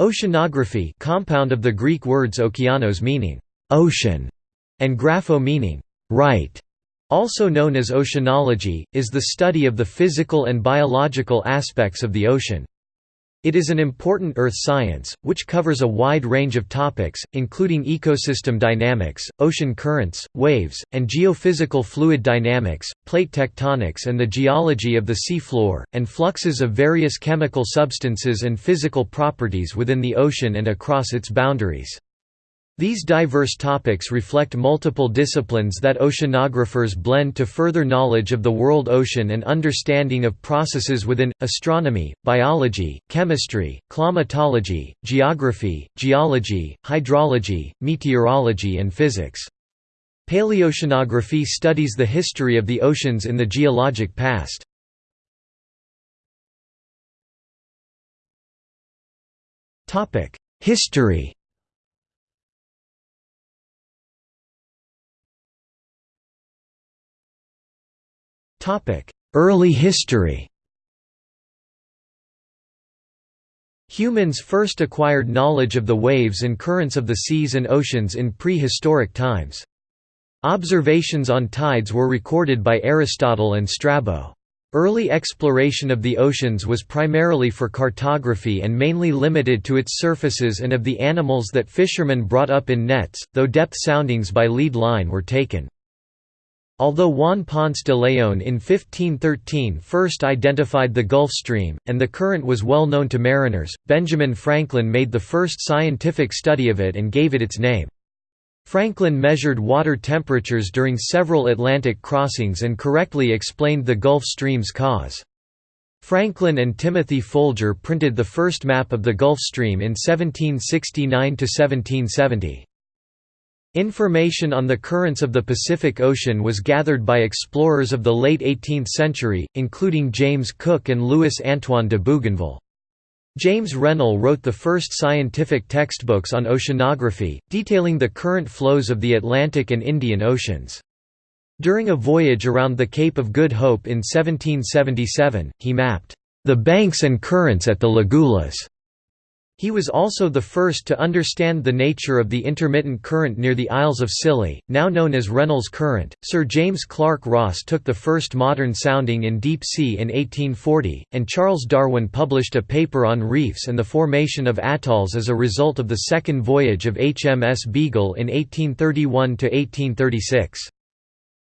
Oceanography compound of the Greek words okeanos meaning «ocean» and grapho meaning «write», also known as oceanology, is the study of the physical and biological aspects of the ocean. It is an important earth science, which covers a wide range of topics, including ecosystem dynamics, ocean currents, waves, and geophysical fluid dynamics, plate tectonics and the geology of the sea floor, and fluxes of various chemical substances and physical properties within the ocean and across its boundaries. These diverse topics reflect multiple disciplines that oceanographers blend to further knowledge of the world ocean and understanding of processes within, astronomy, biology, chemistry, climatology, geography, geology, hydrology, meteorology and physics. Paleoceanography studies the history of the oceans in the geologic past. History Early history Humans first acquired knowledge of the waves and currents of the seas and oceans in prehistoric times. Observations on tides were recorded by Aristotle and Strabo. Early exploration of the oceans was primarily for cartography and mainly limited to its surfaces and of the animals that fishermen brought up in nets, though depth soundings by lead line were taken. Although Juan Ponce de León in 1513 first identified the Gulf Stream, and the current was well known to mariners, Benjamin Franklin made the first scientific study of it and gave it its name. Franklin measured water temperatures during several Atlantic crossings and correctly explained the Gulf Stream's cause. Franklin and Timothy Folger printed the first map of the Gulf Stream in 1769–1770. Information on the currents of the Pacific Ocean was gathered by explorers of the late 18th century, including James Cook and Louis Antoine de Bougainville. James Rennell wrote the first scientific textbooks on oceanography, detailing the current flows of the Atlantic and Indian Oceans. During a voyage around the Cape of Good Hope in 1777, he mapped the banks and currents at the Lagulas he was also the first to understand the nature of the intermittent current near the Isles of Scilly, now known as Rennell's Current. Sir James Clark Ross took the first modern sounding in deep sea in 1840, and Charles Darwin published a paper on reefs and the formation of atolls as a result of the second voyage of HMS Beagle in 1831 to 1836.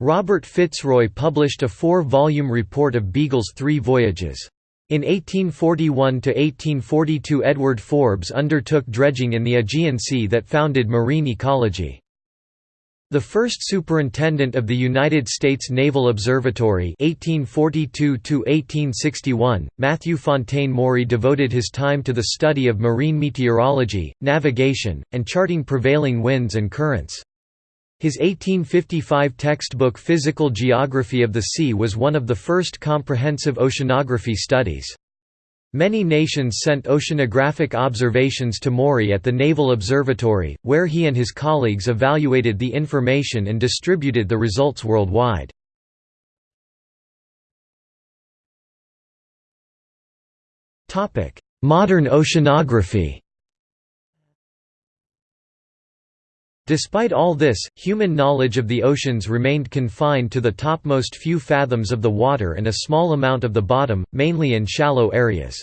Robert Fitzroy published a four-volume report of Beagle's three voyages. In 1841–1842 Edward Forbes undertook dredging in the Aegean Sea that founded marine ecology. The first superintendent of the United States Naval Observatory 1842 Matthew Fontaine Maury devoted his time to the study of marine meteorology, navigation, and charting prevailing winds and currents. His 1855 textbook Physical Geography of the Sea was one of the first comprehensive oceanography studies. Many nations sent oceanographic observations to Maury at the Naval Observatory, where he and his colleagues evaluated the information and distributed the results worldwide. Modern oceanography Despite all this, human knowledge of the oceans remained confined to the topmost few fathoms of the water and a small amount of the bottom, mainly in shallow areas.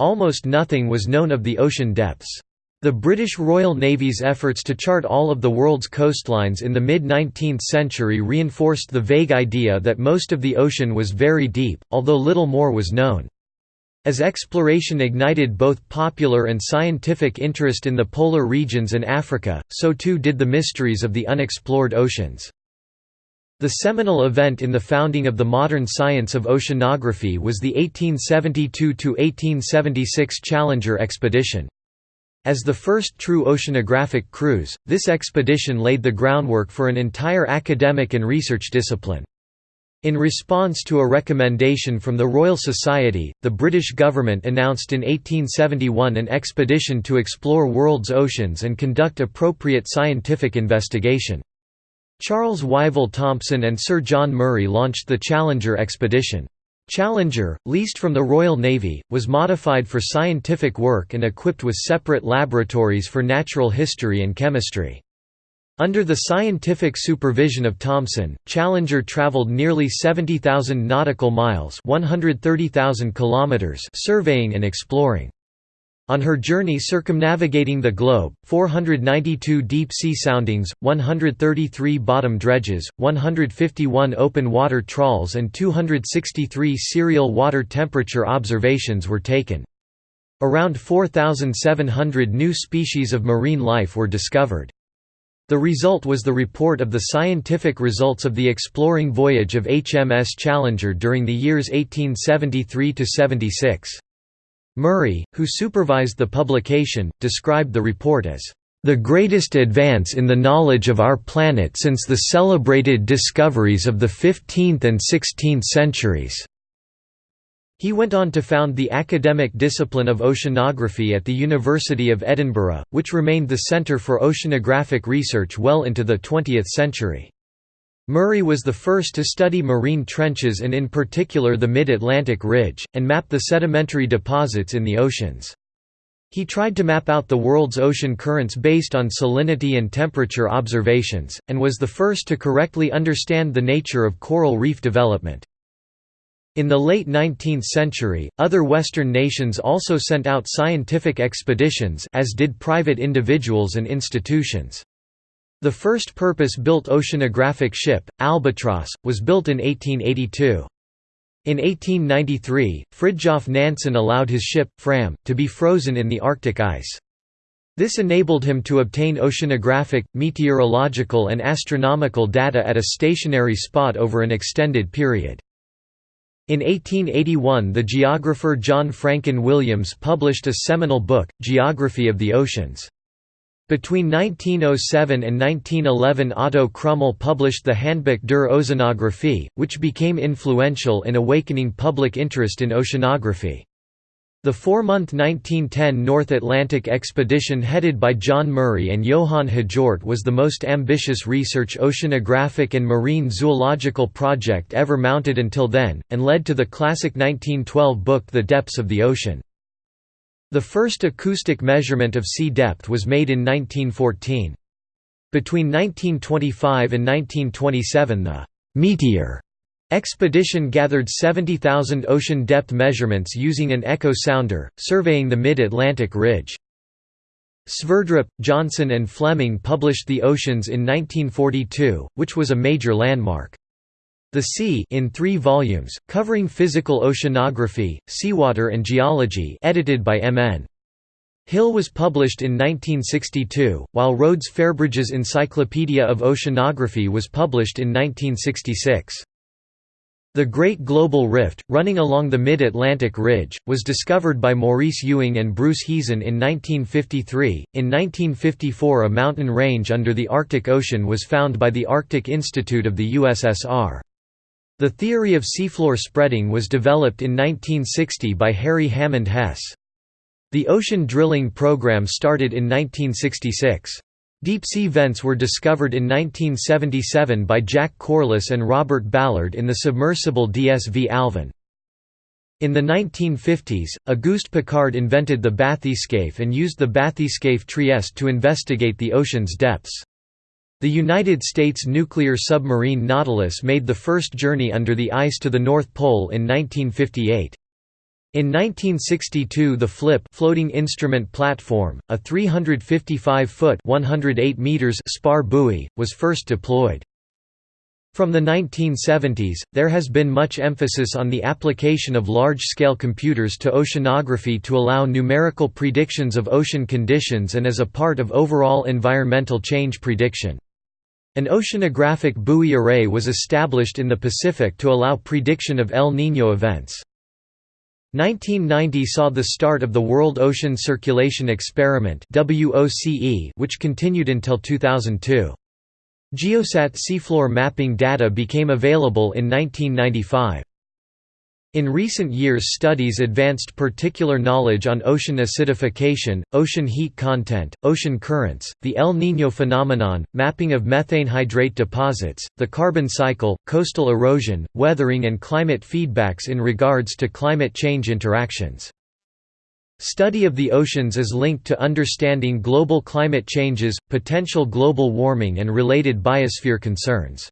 Almost nothing was known of the ocean depths. The British Royal Navy's efforts to chart all of the world's coastlines in the mid-19th century reinforced the vague idea that most of the ocean was very deep, although little more was known. As exploration ignited both popular and scientific interest in the polar regions and Africa, so too did the mysteries of the unexplored oceans. The seminal event in the founding of the modern science of oceanography was the 1872–1876 Challenger expedition. As the first true oceanographic cruise, this expedition laid the groundwork for an entire academic and research discipline. In response to a recommendation from the Royal Society, the British government announced in 1871 an expedition to explore world's oceans and conduct appropriate scientific investigation. Charles Wyville Thomson and Sir John Murray launched the Challenger expedition. Challenger, leased from the Royal Navy, was modified for scientific work and equipped with separate laboratories for natural history and chemistry. Under the scientific supervision of Thomson, Challenger traveled nearly 70,000 nautical miles 130,000 kilometers surveying and exploring. On her journey circumnavigating the globe, 492 deep-sea soundings, 133 bottom dredges, 151 open-water trawls and 263 serial water temperature observations were taken. Around 4,700 new species of marine life were discovered. The result was the report of the scientific results of the exploring voyage of HMS Challenger during the years 1873–76. Murray, who supervised the publication, described the report as the greatest advance in the knowledge of our planet since the celebrated discoveries of the 15th and 16th centuries." He went on to found the academic discipline of oceanography at the University of Edinburgh, which remained the centre for oceanographic research well into the 20th century. Murray was the first to study marine trenches and in particular the Mid-Atlantic Ridge, and map the sedimentary deposits in the oceans. He tried to map out the world's ocean currents based on salinity and temperature observations, and was the first to correctly understand the nature of coral reef development. In the late 19th century, other Western nations also sent out scientific expeditions as did private individuals and institutions. The first purpose-built oceanographic ship, Albatross, was built in 1882. In 1893, Fridtjof Nansen allowed his ship, Fram, to be frozen in the Arctic ice. This enabled him to obtain oceanographic, meteorological and astronomical data at a stationary spot over an extended period. In 1881 the geographer John Francon Williams published a seminal book, Geography of the Oceans. Between 1907 and 1911 Otto Krummel published the Handbuch der Ozeanographie, which became influential in awakening public interest in oceanography. The four-month 1910 North Atlantic expedition headed by John Murray and Johann Hjort was the most ambitious research oceanographic and marine zoological project ever mounted until then, and led to the classic 1912 book The Depths of the Ocean. The first acoustic measurement of sea depth was made in 1914. Between 1925 and 1927 the «Meteor» expedition gathered 70,000 ocean depth measurements using an echo sounder, surveying the mid-Atlantic ridge. Sverdrup, Johnson and Fleming published The Oceans in 1942, which was a major landmark. The Sea in three volumes, covering physical oceanography, seawater and geology edited by M.N. Hill was published in 1962, while Rhodes Fairbridge's Encyclopedia of Oceanography was published in 1966. The Great Global Rift, running along the Mid-Atlantic Ridge, was discovered by Maurice Ewing and Bruce Heezen in 1953. In 1954 a mountain range under the Arctic Ocean was found by the Arctic Institute of the USSR. The theory of seafloor spreading was developed in 1960 by Harry Hammond Hess. The ocean drilling program started in 1966. Deep-sea vents were discovered in 1977 by Jack Corliss and Robert Ballard in the submersible DSV Alvin. In the 1950s, Auguste Piccard invented the bathyscaphe and used the bathyscaphe Trieste to investigate the ocean's depths. The United States nuclear submarine Nautilus made the first journey under the ice to the North Pole in 1958. In 1962 the FLIP floating instrument platform, a 355-foot spar buoy, was first deployed. From the 1970s, there has been much emphasis on the application of large-scale computers to oceanography to allow numerical predictions of ocean conditions and as a part of overall environmental change prediction. An oceanographic buoy array was established in the Pacific to allow prediction of El Niño events. 1990 saw the start of the World Ocean Circulation Experiment which continued until 2002. Geosat seafloor mapping data became available in 1995. In recent years studies advanced particular knowledge on ocean acidification, ocean heat content, ocean currents, the El Niño phenomenon, mapping of methane hydrate deposits, the carbon cycle, coastal erosion, weathering and climate feedbacks in regards to climate change interactions. Study of the oceans is linked to understanding global climate changes, potential global warming and related biosphere concerns.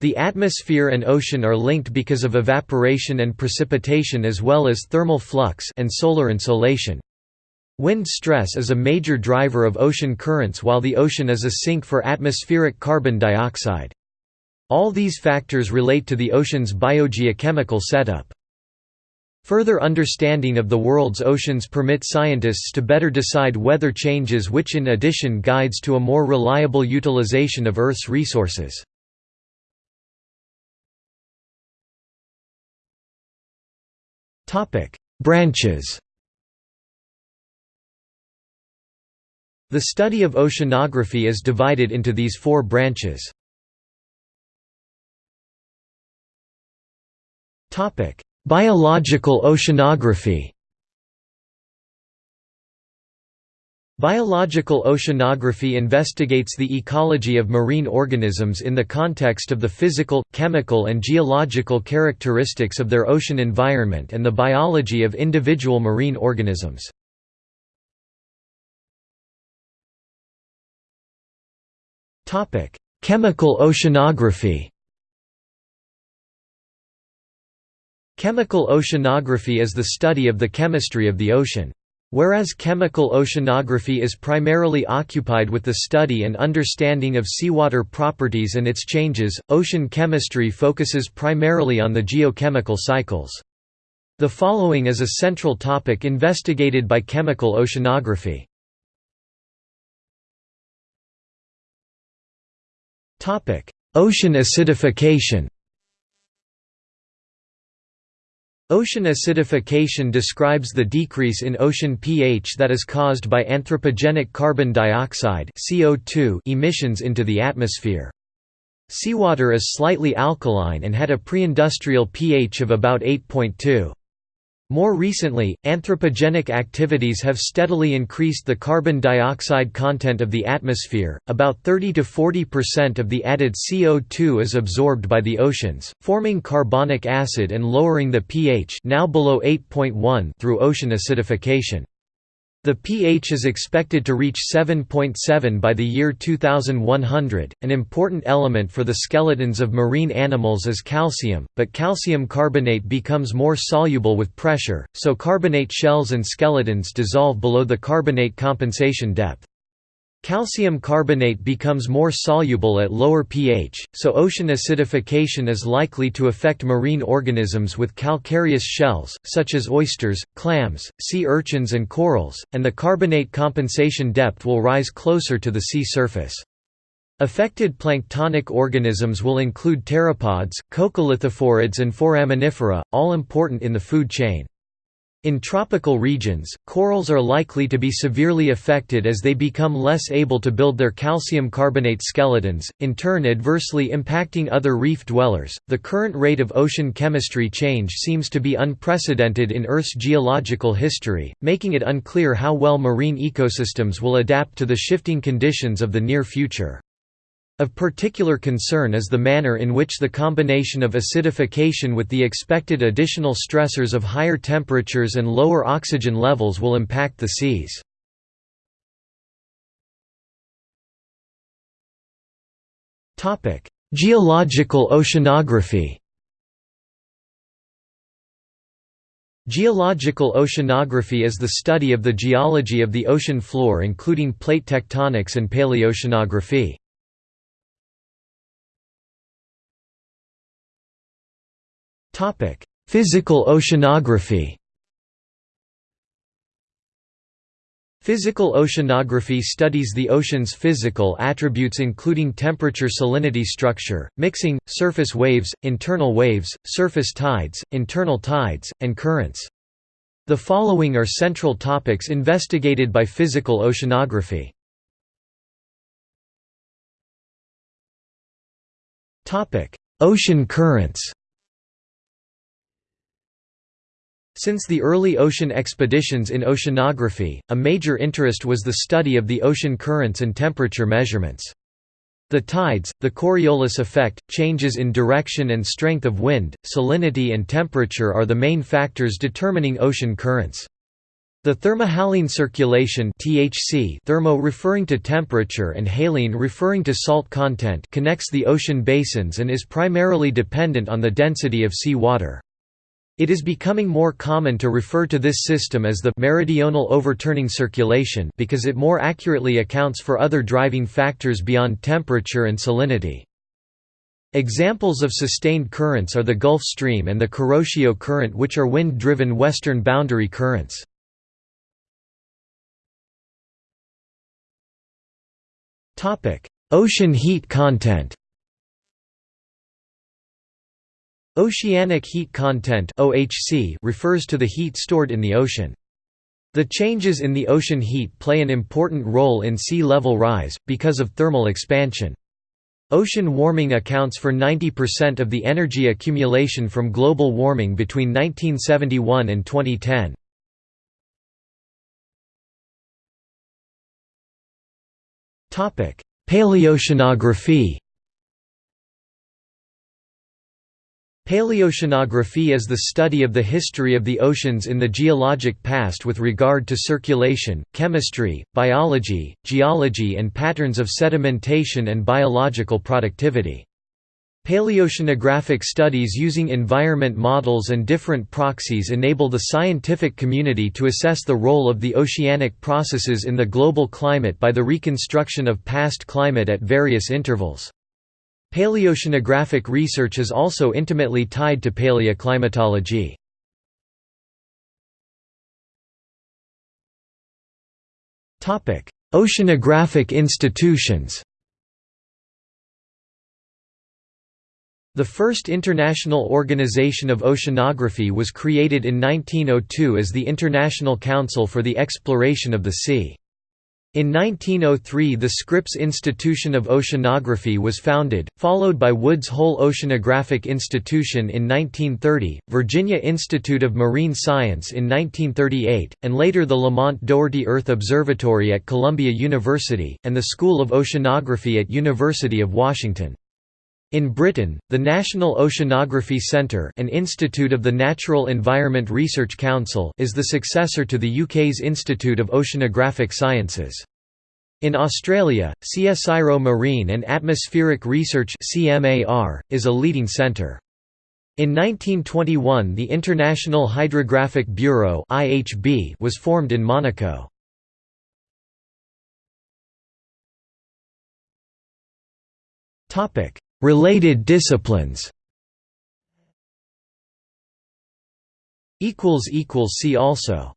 The atmosphere and ocean are linked because of evaporation and precipitation as well as thermal flux and solar insolation. Wind stress is a major driver of ocean currents while the ocean is a sink for atmospheric carbon dioxide. All these factors relate to the ocean's biogeochemical setup. Further understanding of the world's oceans permit scientists to better decide weather changes which in addition guides to a more reliable utilization of Earth's resources. Branches The study of oceanography is divided into these four branches. Topic: Biological oceanography Biological oceanography investigates the ecology of marine organisms in the context of the physical, chemical and geological characteristics of their ocean environment and the biology of individual marine organisms. Chemical oceanography Chemical oceanography is the study of the chemistry of the ocean. Whereas chemical oceanography is primarily occupied with the study and understanding of seawater properties and its changes, ocean chemistry focuses primarily on the geochemical cycles. The following is a central topic investigated by chemical oceanography. Ocean acidification Ocean acidification describes the decrease in ocean pH that is caused by anthropogenic carbon dioxide CO2 emissions into the atmosphere. Seawater is slightly alkaline and had a pre-industrial pH of about 8.2. More recently, anthropogenic activities have steadily increased the carbon dioxide content of the atmosphere. About 30 to 40% of the added CO2 is absorbed by the oceans, forming carbonic acid and lowering the pH now below 8.1 through ocean acidification. The pH is expected to reach 7.7 by the year 2100. An important element for the skeletons of marine animals is calcium, but calcium carbonate becomes more soluble with pressure, so carbonate shells and skeletons dissolve below the carbonate compensation depth. Calcium carbonate becomes more soluble at lower pH, so ocean acidification is likely to affect marine organisms with calcareous shells, such as oysters, clams, sea urchins and corals, and the carbonate compensation depth will rise closer to the sea surface. Affected planktonic organisms will include pteropods, coccolithophorids and foraminifera, all important in the food chain. In tropical regions, corals are likely to be severely affected as they become less able to build their calcium carbonate skeletons, in turn adversely impacting other reef dwellers. The current rate of ocean chemistry change seems to be unprecedented in Earth's geological history, making it unclear how well marine ecosystems will adapt to the shifting conditions of the near future. Of particular concern is the manner in which the combination of acidification with the expected additional stressors of higher temperatures and lower oxygen levels will impact the seas. Geological oceanography Geological oceanography is the study of the geology of the ocean floor including plate tectonics and paleoceanography. Physical oceanography Physical oceanography studies the ocean's physical attributes including temperature salinity structure, mixing, surface waves, internal waves, surface tides, internal tides, and currents. The following are central topics investigated by physical oceanography. Ocean currents Since the early ocean expeditions in oceanography, a major interest was the study of the ocean currents and temperature measurements. The tides, the Coriolis effect, changes in direction and strength of wind, salinity and temperature are the main factors determining ocean currents. The thermohaline circulation THC thermo referring to temperature and haline referring to salt content connects the ocean basins and is primarily dependent on the density of sea water. It is becoming more common to refer to this system as the meridional overturning circulation because it more accurately accounts for other driving factors beyond temperature and salinity. Examples of sustained currents are the Gulf Stream and the Kuroshio Current which are wind-driven western boundary currents. Ocean heat content Oceanic heat content (OHC) refers to the heat stored in the ocean. The changes in the ocean heat play an important role in sea level rise, because of thermal expansion. Ocean warming accounts for 90% of the energy accumulation from global warming between 1971 and 2010. Paleoceanography Paleoceanography is the study of the history of the oceans in the geologic past with regard to circulation, chemistry, biology, geology and patterns of sedimentation and biological productivity. Paleoceanographic studies using environment models and different proxies enable the scientific community to assess the role of the oceanic processes in the global climate by the reconstruction of past climate at various intervals. Paleoceanographic research is also intimately tied to paleoclimatology. Oceanographic institutions The first international organization of oceanography was created in 1902 as the International Council for the Exploration of the Sea. In 1903 the Scripps Institution of Oceanography was founded, followed by Woods Hole Oceanographic Institution in 1930, Virginia Institute of Marine Science in 1938, and later the Lamont Doherty Earth Observatory at Columbia University, and the School of Oceanography at University of Washington. In Britain, the National Oceanography Centre an institute of the Natural Environment Research Council is the successor to the UK's Institute of Oceanographic Sciences. In Australia, CSIRO Marine and Atmospheric Research is a leading centre. In 1921 the International Hydrographic Bureau was formed in Monaco. Topic Related disciplines. See also